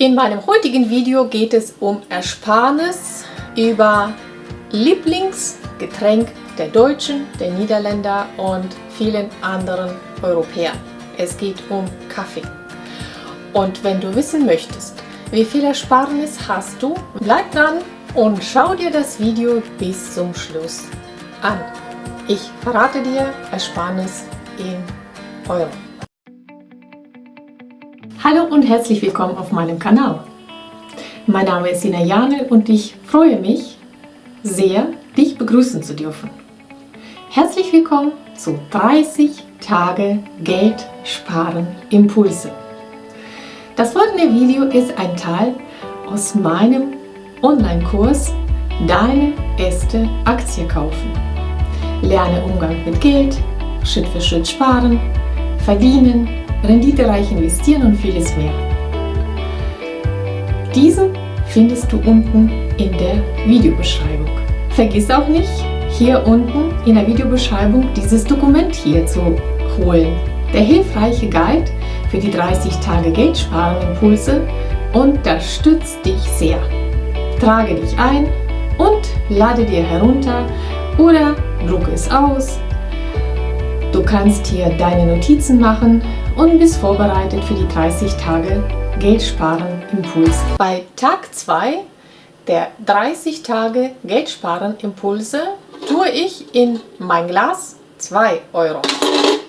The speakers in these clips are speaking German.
In meinem heutigen Video geht es um Ersparnis über Lieblingsgetränk der Deutschen, der Niederländer und vielen anderen Europäern. Es geht um Kaffee. Und wenn du wissen möchtest, wie viel Ersparnis hast du, bleib dran und schau dir das Video bis zum Schluss an. Ich verrate dir Ersparnis in Euro. Hallo und herzlich willkommen auf meinem Kanal. Mein Name ist Sina Janel und ich freue mich sehr, dich begrüßen zu dürfen. Herzlich willkommen zu 30 Tage Geld sparen Impulse. Das folgende Video ist ein Teil aus meinem Online-Kurs Deine erste Aktie kaufen. Lerne Umgang mit Geld, Schritt für Schritt sparen, verdienen, renditereich investieren und vieles mehr. Diesen findest du unten in der Videobeschreibung. Vergiss auch nicht, hier unten in der Videobeschreibung dieses Dokument hier zu holen. Der hilfreiche Guide für die 30 Tage Geldsparen-Impulse unterstützt dich sehr. Trage dich ein und lade dir herunter oder drucke es aus. Du kannst hier deine Notizen machen und bist vorbereitet für die 30 Tage Geldsparen Impuls. Bei Tag 2 der 30 Tage Geldsparen Impulse tue ich in mein Glas 2 Euro.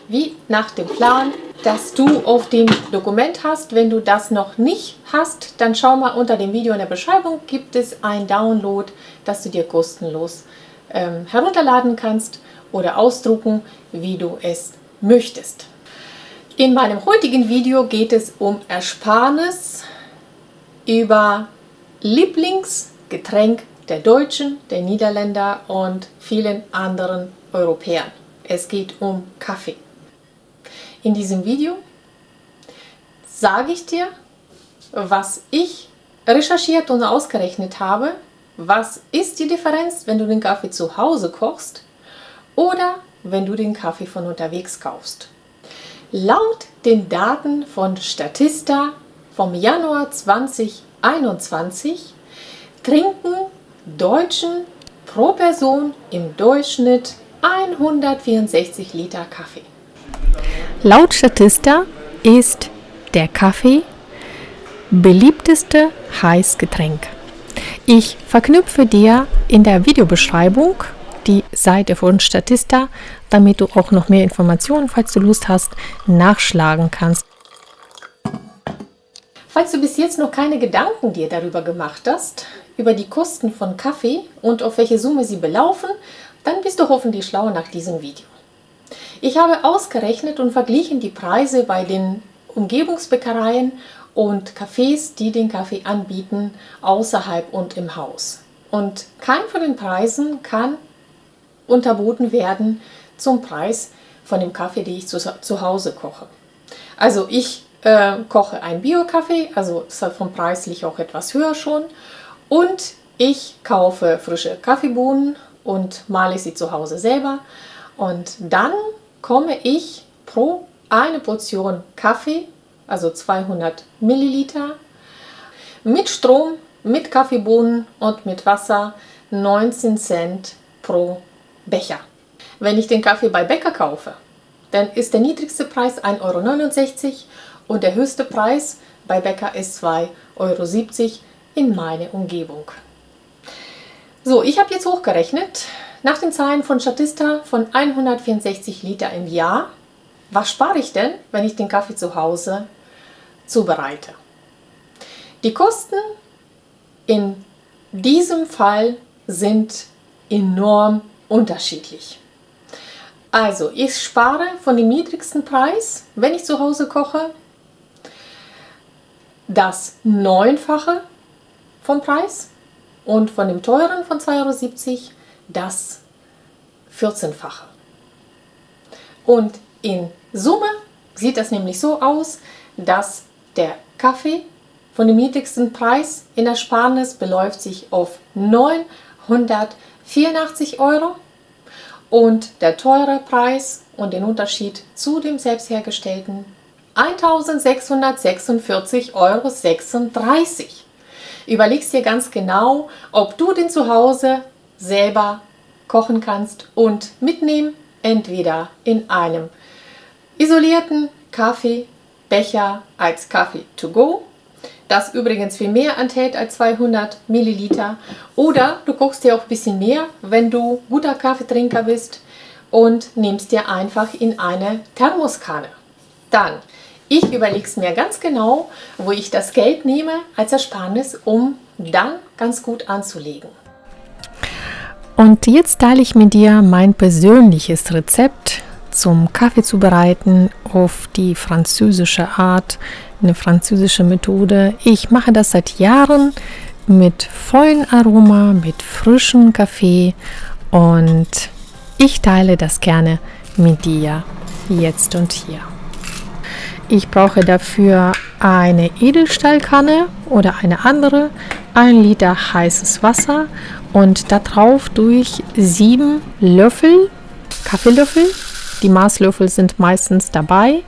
Wie nach dem Plan, das du auf dem Dokument hast. Wenn du das noch nicht hast, dann schau mal unter dem Video in der Beschreibung gibt es ein Download, das du dir kostenlos ähm, herunterladen kannst oder ausdrucken, wie du es möchtest. In meinem heutigen Video geht es um Ersparnis über Lieblingsgetränk der Deutschen, der Niederländer und vielen anderen Europäern. Es geht um Kaffee. In diesem Video sage ich dir, was ich recherchiert und ausgerechnet habe, was ist die Differenz, wenn du den Kaffee zu Hause kochst oder wenn du den Kaffee von unterwegs kaufst. Laut den Daten von Statista vom Januar 2021 trinken Deutschen pro Person im Durchschnitt 164 Liter Kaffee. Laut Statista ist der Kaffee beliebteste Heißgetränk. Ich verknüpfe dir in der Videobeschreibung die Seite von Statista, damit du auch noch mehr Informationen, falls du Lust hast, nachschlagen kannst. Falls du bis jetzt noch keine Gedanken dir darüber gemacht hast, über die Kosten von Kaffee und auf welche Summe sie belaufen, dann bist du hoffentlich schlau nach diesem Video. Ich habe ausgerechnet und verglichen die Preise bei den Umgebungsbäckereien und Cafés, die den Kaffee anbieten, außerhalb und im Haus. Und kein von den Preisen kann unterboten werden zum Preis von dem Kaffee, den ich zu, zu Hause koche. Also ich äh, koche einen Bio-Kaffee, also ist halt vom preislich auch etwas höher schon. Und ich kaufe frische Kaffeebohnen und male sie zu Hause selber. Und dann komme ich pro eine Portion Kaffee, also 200 Milliliter, mit Strom, mit Kaffeebohnen und mit Wasser 19 Cent pro Becher. Wenn ich den Kaffee bei Bäcker kaufe, dann ist der niedrigste Preis 1,69 Euro und der höchste Preis bei Bäcker ist 2,70 Euro in meiner Umgebung. So, ich habe jetzt hochgerechnet, nach den Zahlen von Statista von 164 Liter im Jahr, was spare ich denn, wenn ich den Kaffee zu Hause zubereite? Die Kosten in diesem Fall sind enorm unterschiedlich. Also ich spare von dem niedrigsten Preis, wenn ich zu Hause koche, das Neunfache vom Preis und von dem teuren von 2,70 Euro das 14-fache. Und in Summe sieht das nämlich so aus, dass der Kaffee von dem niedrigsten Preis in Ersparnis beläuft sich auf 984 Euro und der teure Preis und den Unterschied zu dem selbst hergestellten 1646,36 Euro. Überlegst dir ganz genau, ob du den zu Hause selber kochen kannst und mitnehmen, entweder in einem isolierten Kaffeebecher als Kaffee to go, das übrigens viel mehr enthält als 200 Milliliter, oder du kochst dir auch ein bisschen mehr, wenn du guter Kaffeetrinker bist und nimmst dir einfach in eine Thermoskanne. Dann, ich überlege es mir ganz genau, wo ich das Geld nehme als Ersparnis, um dann ganz gut anzulegen. Und jetzt teile ich mit dir mein persönliches Rezept zum Kaffee zubereiten auf die französische Art, eine französische Methode. Ich mache das seit Jahren mit vollen Aroma, mit frischem Kaffee und ich teile das gerne mit dir jetzt und hier. Ich brauche dafür eine Edelstahlkanne oder eine andere, ein Liter heißes Wasser und darauf durch sieben Löffel, Kaffeelöffel, die Maßlöffel sind meistens dabei.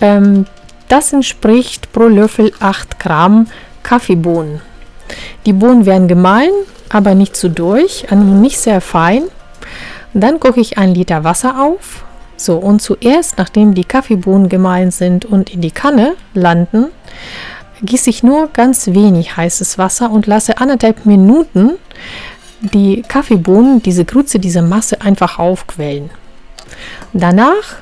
Ähm, das entspricht pro Löffel 8 Gramm Kaffeebohnen. Die Bohnen werden gemahlen, aber nicht zu durch, nicht sehr fein. Dann koche ich ein Liter Wasser auf. So, und zuerst, nachdem die Kaffeebohnen gemahlen sind und in die Kanne landen, gieße ich nur ganz wenig heißes Wasser und lasse anderthalb Minuten die Kaffeebohnen, diese Grütze, diese Masse einfach aufquellen. Danach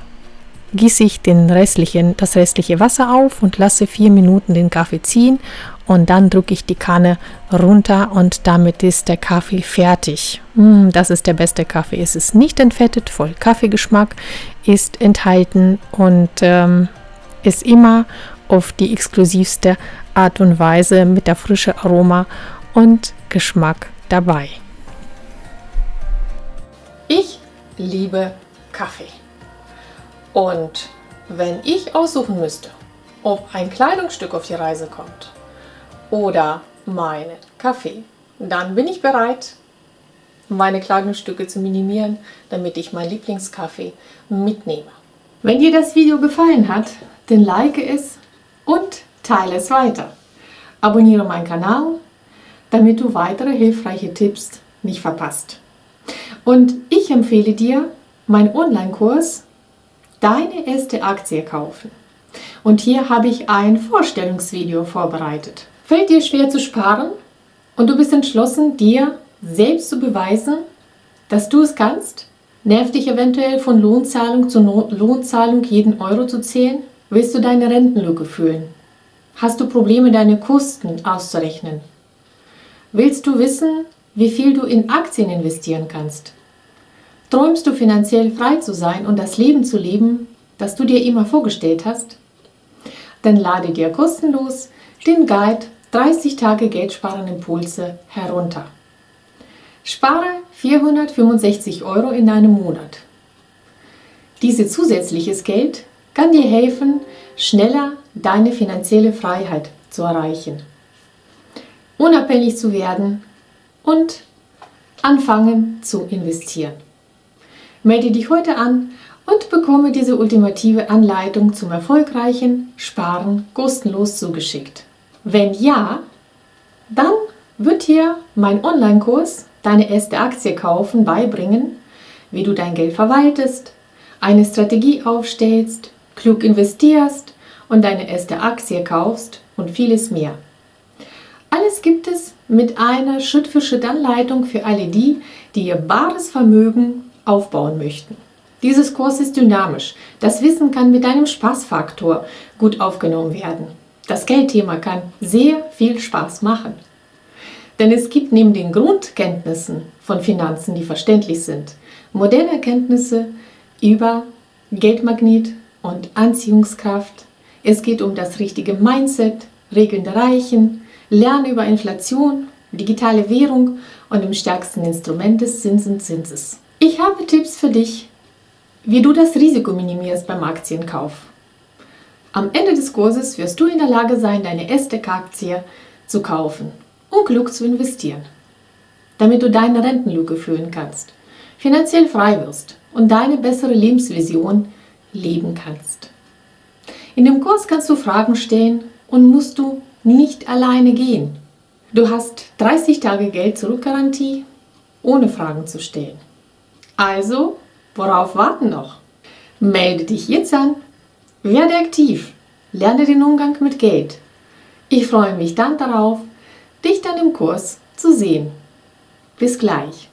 gieße ich den restlichen, das restliche Wasser auf und lasse vier Minuten den Kaffee ziehen und dann drücke ich die Kanne runter und damit ist der Kaffee fertig. Mm, das ist der beste Kaffee. Es ist nicht entfettet, voll Kaffeegeschmack ist enthalten und ähm, ist immer auf die exklusivste Art und Weise mit der frischen Aroma und Geschmack dabei. Ich liebe Kaffee. Und wenn ich aussuchen müsste, ob ein Kleidungsstück auf die Reise kommt oder meinen Kaffee, dann bin ich bereit, meine Kleidungsstücke zu minimieren, damit ich mein Lieblingskaffee mitnehme. Wenn dir das Video gefallen hat, dann like es und teile es weiter. Abonniere meinen Kanal, damit du weitere hilfreiche Tipps nicht verpasst. Und ich empfehle dir meinen Online-Kurs Deine erste Aktie kaufen. Und hier habe ich ein Vorstellungsvideo vorbereitet. Fällt dir schwer zu sparen und du bist entschlossen, dir selbst zu beweisen, dass du es kannst? Nervt dich eventuell von Lohnzahlung zu no Lohnzahlung jeden Euro zu zählen? Willst du deine Rentenlücke fühlen? Hast du Probleme, deine Kosten auszurechnen? Willst du wissen, wie viel du in Aktien investieren kannst? Träumst du finanziell frei zu sein und das Leben zu leben, das du dir immer vorgestellt hast? Dann lade dir kostenlos den Guide 30 Tage Geldsparen Impulse herunter. Spare 465 Euro in einem Monat. Dieses zusätzliches Geld kann dir helfen, schneller deine finanzielle Freiheit zu erreichen, unabhängig zu werden und anfangen zu investieren. Melde dich heute an und bekomme diese ultimative Anleitung zum erfolgreichen Sparen kostenlos zugeschickt. Wenn ja, dann wird dir mein Online-Kurs Deine erste Aktie kaufen beibringen, wie du dein Geld verwaltest, eine Strategie aufstellst, klug investierst und deine erste Aktie kaufst und vieles mehr. Alles gibt es mit einer Schritt-für-Schritt-Anleitung für alle die, die ihr bares Vermögen aufbauen möchten. Dieses Kurs ist dynamisch. Das Wissen kann mit einem Spaßfaktor gut aufgenommen werden. Das Geldthema kann sehr viel Spaß machen. Denn es gibt neben den Grundkenntnissen von Finanzen, die verständlich sind, moderne Erkenntnisse über Geldmagnet und Anziehungskraft. Es geht um das richtige Mindset, Regeln der Reichen, Lernen über Inflation, digitale Währung und im stärksten Instrument des Zinsenzinses. Ich habe Tipps für dich, wie du das Risiko minimierst beim Aktienkauf. Am Ende des Kurses wirst du in der Lage sein, deine erste Aktie zu kaufen und klug zu investieren, damit du deine Rentenlücke füllen kannst, finanziell frei wirst und deine bessere Lebensvision leben kannst. In dem Kurs kannst du Fragen stellen und musst du nicht alleine gehen. Du hast 30 Tage Geld zurück-Garantie, ohne Fragen zu stellen. Also, worauf warten noch? Melde dich jetzt an, werde aktiv, lerne den Umgang mit Geld. Ich freue mich dann darauf, dich dann im Kurs zu sehen. Bis gleich.